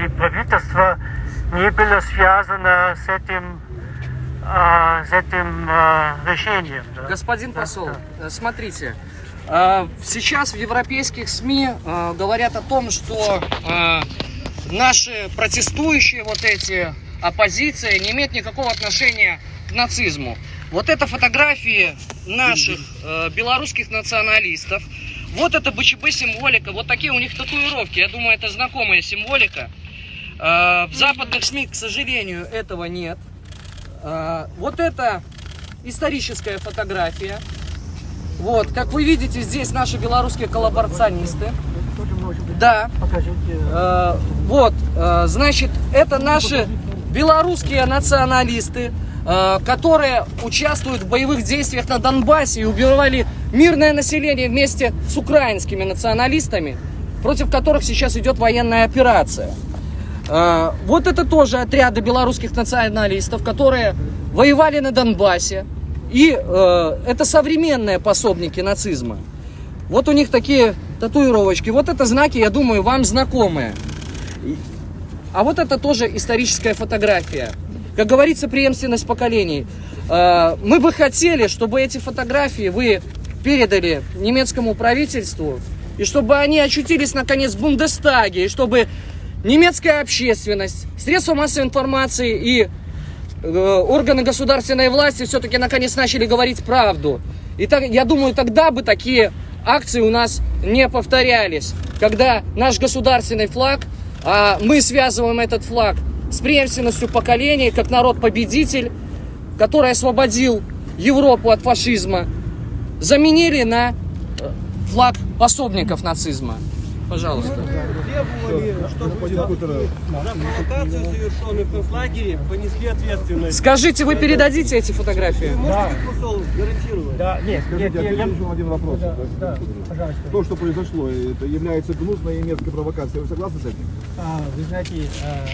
или правительство не было связано с этим, а, с этим а, решением. да. Господин посол, да. э, смотрите, э, сейчас в европейских СМИ э, говорят о том, что э, наши протестующие вот эти оппозиция не имеет никакого отношения к нацизму. Вот это фотографии наших белорусских националистов. Вот это БЧБ символика, вот такие у них татуировки. Я думаю, это знакомая символика. Э, в западных СМИ, к сожалению, этого нет. Э, вот это историческая фотография. Вот, как вы видите, здесь наши белорусские коллаборационисты. Да. Э, вот, э, значит, это наши белорусские националисты, которые участвуют в боевых действиях на Донбассе и убивали мирное население вместе с украинскими националистами, против которых сейчас идет военная операция. Э, Вот это тоже отряды белорусских националистов, которые воевали на Донбассе. И э, это современные пособники нацизма. Вот у них такие татуировочки. Вот это знаки, я думаю, вам знакомые. А вот это тоже историческая фотография. Как говорится, преемственность поколений. Э, Мы бы хотели, чтобы эти фотографии вы передали немецкому правительству, и чтобы они очутились, наконец, в Бундестаге, и чтобы немецкая общественность, средства массовой информации и э, органы государственной власти все-таки наконец начали говорить правду. И так, я думаю, тогда бы такие акции у нас не повторялись. Когда наш государственный флаг, а мы связываем этот флаг с преемственностью поколений, как народ-победитель, который освободил Европу от фашизма, заменили на э, флаг пособников нацизма. Пожалуйста. требовали, чтобы за провокацию, совершенную в концлагере, понесли ответственность. Скажите, вы передадите эти фотографии? Вы можете, посол, гарантировать? Да, нет, Скажите, нет, я- еще один вопрос. Да, да, пожалуйста. То, что произошло, это является гнусной немецкой провокацией. Вы согласны с этим? А, вы знаете, а,